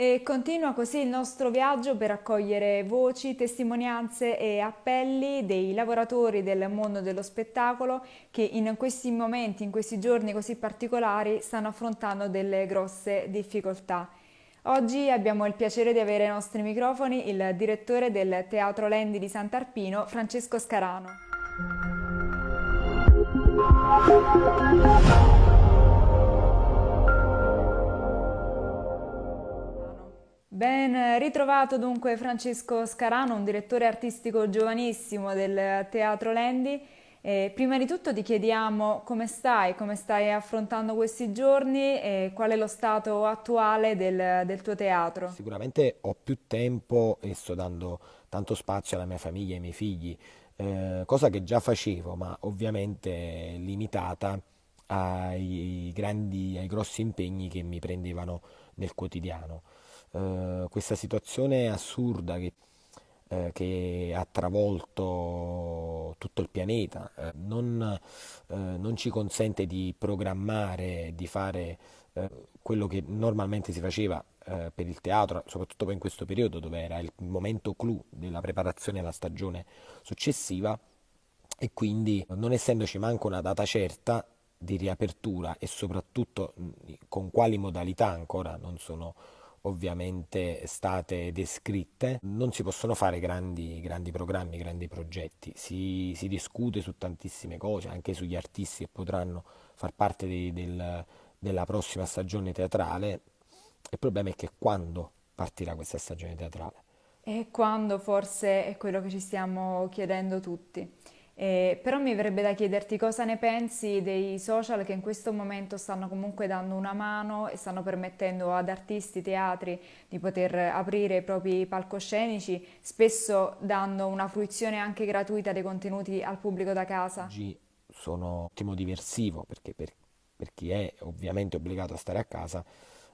E continua così il nostro viaggio per raccogliere voci, testimonianze e appelli dei lavoratori del mondo dello spettacolo che in questi momenti, in questi giorni così particolari, stanno affrontando delle grosse difficoltà. Oggi abbiamo il piacere di avere ai nostri microfoni il direttore del Teatro Lendi di Sant'Arpino, Francesco Scarano. Ben ritrovato dunque Francesco Scarano, un direttore artistico giovanissimo del Teatro Lendi. E prima di tutto ti chiediamo come stai, come stai affrontando questi giorni e qual è lo stato attuale del, del tuo teatro. Sicuramente ho più tempo e sto dando tanto spazio alla mia famiglia, ai miei figli, eh, cosa che già facevo, ma ovviamente limitata ai, grandi, ai grossi impegni che mi prendevano nel quotidiano. Eh, questa situazione assurda che, eh, che, ha travolto tutto il pianeta. Eh, non, eh, non, ci consente di programmare, di fare quello che normalmente si faceva per il teatro, soprattutto poi in questo periodo dove era il momento clou della preparazione alla stagione successiva. E quindi non essendoci manco una data certa di riapertura e soprattutto con quali modalità ancora non sono ovviamente state descritte, non si possono fare grandi, grandi programmi, grandi progetti, si, si, discute su tantissime cose, anche sugli artisti che potranno far parte di, del, della prossima stagione teatrale, il problema è che quando partirà questa stagione teatrale? E quando forse è quello che ci stiamo chiedendo tutti. Eh, però mi verrebbe da chiederti cosa ne pensi dei social che in questo momento stanno comunque dando una mano e stanno permettendo ad artisti, teatri di poter aprire i propri palcoscenici, spesso dando una fruizione anche gratuita dei contenuti al pubblico da casa. Oggi sono ottimo diversivo perché per, per, chi è ovviamente obbligato a stare a casa,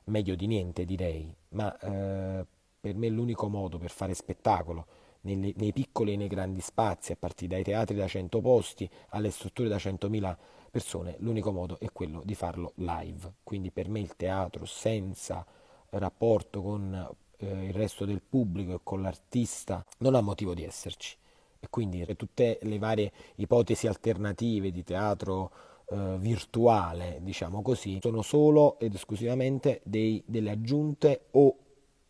meglio di niente direi, ma eh, per me l'unico modo per fare spettacolo nei, nei piccoli e nei grandi spazi, a partire dai teatri da 100 posti alle strutture da 100.000 persone, l'unico modo è quello di farlo live. Quindi per me il teatro senza rapporto con eh, il resto del pubblico e con l'artista non ha motivo di esserci. E quindi tutte le varie ipotesi alternative di teatro eh, virtuale, diciamo così, sono solo ed esclusivamente dei, delle aggiunte o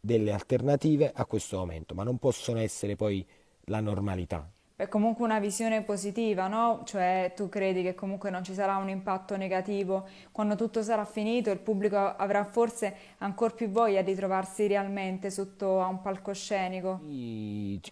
delle alternative a questo momento, ma non possono essere poi la normalità. È comunque una visione positiva, no? Cioè tu credi che comunque non ci sarà un impatto negativo, quando tutto sarà finito il pubblico avrà forse ancora più voglia di trovarsi realmente sotto a un palcoscenico?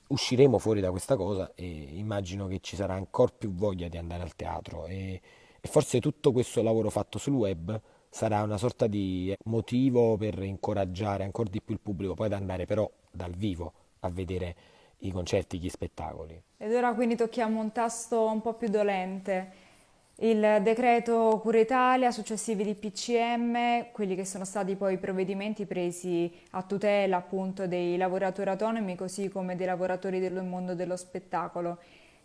Usciremo fuori da questa cosa e immagino che ci sarà ancora più voglia di andare al teatro e, e forse tutto questo lavoro fatto sul web sarà una sorta di motivo per incoraggiare ancora di più il pubblico poi ad andare però dal vivo a vedere i concerti, gli spettacoli. Ed ora quindi tocchiamo un tasto un po' più dolente. Il decreto Cura Italia, successivi di PCM, quelli che sono stati poi i provvedimenti presi a tutela appunto dei lavoratori autonomi così come dei lavoratori del mondo dello spettacolo.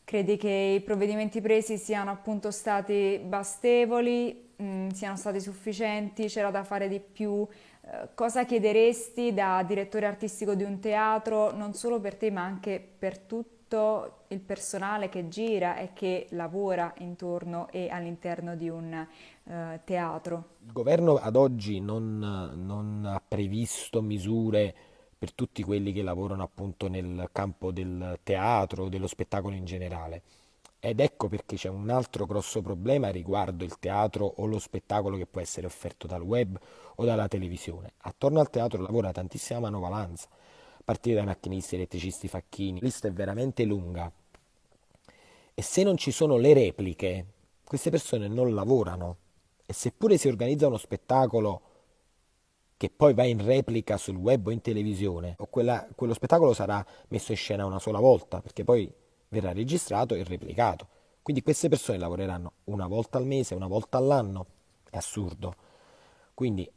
Credi che i provvedimenti presi siano appunto stati bastevoli? mh, mm, siano stati sufficienti, c'era da fare di più. Eh, cosa chiederesti da direttore artistico di un teatro, non solo per te ma anche per tutto il personale che gira e che lavora intorno e all'interno di un eh, teatro? Il governo ad oggi non, non ha previsto misure per tutti quelli che lavorano appunto nel campo del teatro, dello spettacolo in generale. Ed ecco perché c'è un altro grosso problema riguardo il teatro o lo spettacolo che può essere offerto dal web o dalla televisione. Attorno al teatro lavora tantissima manovalanza, a partire da macchinisti, elettricisti, facchini. La lista è veramente lunga. E se non ci sono le repliche, queste persone non lavorano. E seppure si organizza uno spettacolo che poi va in replica sul web o in televisione, o quella, quello spettacolo sarà messo in scena una sola volta, perché poi verrà registrato e replicato. Quindi queste persone lavoreranno una volta al mese, una volta all'anno, è assurdo. Quindi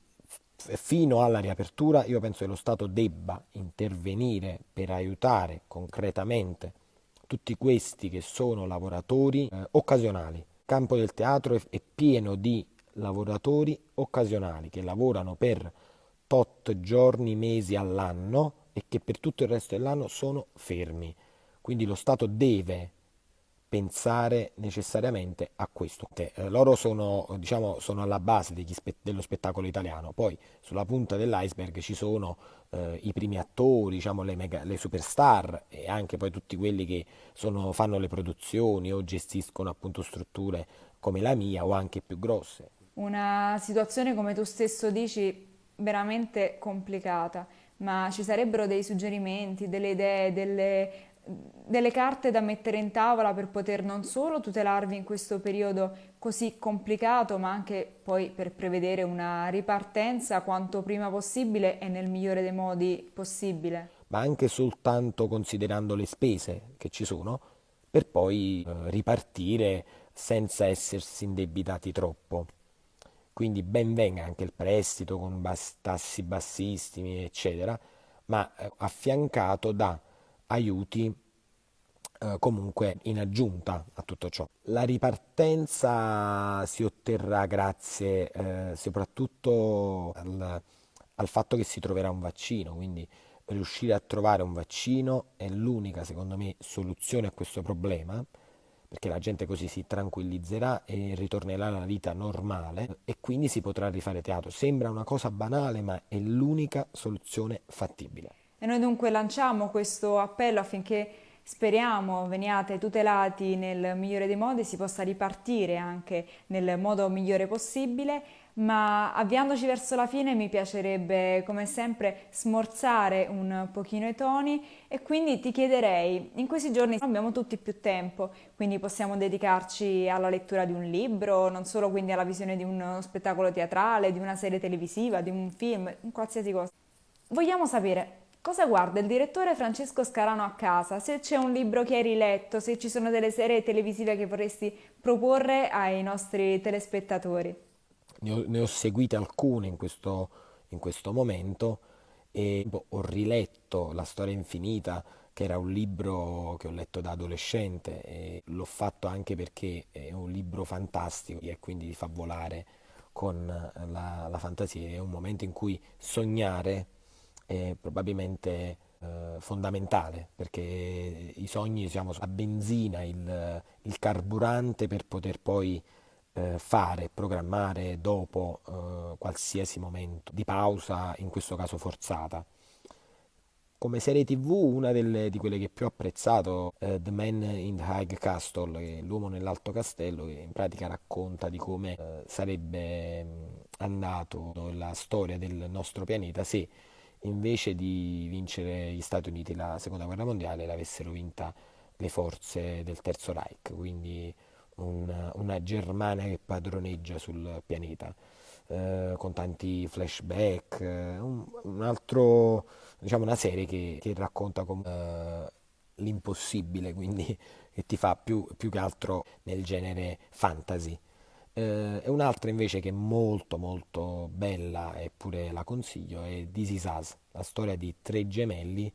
fino alla riapertura io penso che lo Stato debba intervenire per aiutare concretamente tutti questi che sono lavoratori eh, occasionali. Il campo del teatro è, è pieno di lavoratori occasionali che lavorano per tot giorni, mesi all'anno e che per tutto il resto dell'anno sono fermi. Quindi lo Stato deve pensare necessariamente a questo. Eh, loro sono, diciamo, sono alla base spe- dello spettacolo italiano, poi sulla punta dell'iceberg ci sono eh, i primi attori, diciamo, le, mega, le, superstar e anche poi tutti quelli che sono, fanno le produzioni o gestiscono appunto strutture come la mia o anche più grosse. Una situazione, come tu stesso dici, veramente complicata, ma ci sarebbero dei suggerimenti, delle idee, delle delle carte da mettere in tavola per poter non solo tutelarvi in questo periodo così complicato, ma anche poi per prevedere una ripartenza quanto prima possibile e nel migliore dei modi possibile. Ma anche soltanto considerando le spese che ci sono, per poi eh, ripartire senza essersi indebitati troppo. Quindi ben venga anche il prestito con tassi bassissimi, eccetera, ma eh, affiancato da aiuti eh, comunque in aggiunta a tutto ciò. La ripartenza si otterrà grazie eh, soprattutto al, al fatto che si troverà un vaccino, quindi riuscire a trovare un vaccino è l'unica, secondo me, soluzione a questo problema, perché la gente così si tranquillizzerà e ritornerà alla vita normale e quindi si potrà rifare teatro. Sembra una cosa banale, ma è l'unica soluzione fattibile. E noi dunque lanciamo questo appello affinché speriamo veniate tutelati nel migliore dei modi, si possa ripartire anche nel modo migliore possibile, ma avviandoci verso la fine mi piacerebbe come sempre smorzare un pochino i toni e quindi ti chiederei, in questi giorni abbiamo tutti più tempo, quindi possiamo dedicarci alla lettura di un libro, non solo quindi alla visione di uno spettacolo teatrale, di una serie televisiva, di un film, qualsiasi cosa. Vogliamo sapere Cosa guarda il direttore Francesco Scarano a casa? Se c'è un libro che hai riletto, se ci sono delle serie televisive che vorresti proporre ai nostri telespettatori? Ne ho, ne ho seguite alcune in questo, in questo momento e ho riletto La storia infinita, che era un libro che ho letto da adolescente e l'ho fatto anche perché è un libro fantastico e quindi fa volare con la, la fantasia. È un momento in cui sognare è probabilmente eh, fondamentale perché i sogni diciamo, la benzina, il, il, carburante per poter poi eh, fare, programmare dopo eh, qualsiasi momento di pausa, in questo caso forzata. Come serie tv una delle, di quelle che più ho apprezzato, eh, The Man in the High Castle, l'uomo nell'alto castello, che in pratica racconta di come eh, sarebbe andato la storia del nostro pianeta se invece di vincere gli Stati Uniti la seconda guerra mondiale l'avessero vinta le forze del Terzo Reich, quindi una, una Germania che padroneggia sul pianeta, eh, con tanti flashback, eh, un, un, altro, diciamo una serie che, che racconta com- eh, l'impossibile, quindi che ti fa più, più che altro nel genere fantasy. Eh, e un'altra invece che è molto molto bella eppure la consiglio è This Is Us, la storia di tre gemelli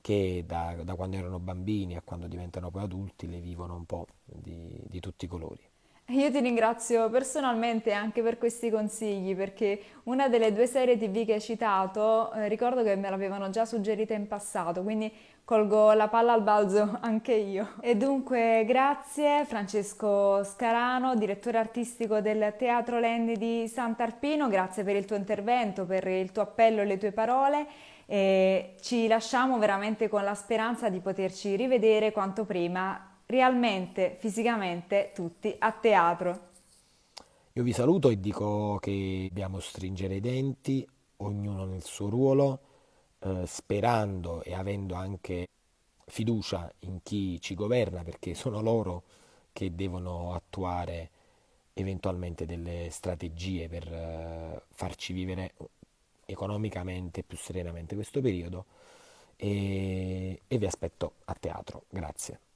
che da, da quando erano bambini a quando diventano poi adulti le vivono un po' di, di tutti i colori. Io ti ringrazio personalmente anche per questi consigli perché una delle due serie tv che hai citato eh, ricordo che me l'avevano già suggerita in passato, quindi colgo la palla al balzo anche io. E dunque grazie Francesco Scarano, direttore artistico del Teatro Lendi di Sant'Arpino, grazie per il tuo intervento, per il tuo appello e le tue parole. E ci lasciamo veramente con la speranza di poterci rivedere quanto prima realmente, fisicamente, tutti a teatro. Io vi saluto e dico che dobbiamo stringere i denti, ognuno nel suo ruolo, eh, sperando e avendo anche fiducia in chi ci governa, perché sono loro che devono attuare eventualmente delle strategie per eh, farci vivere economicamente più serenamente questo periodo e, e vi aspetto a teatro. Grazie.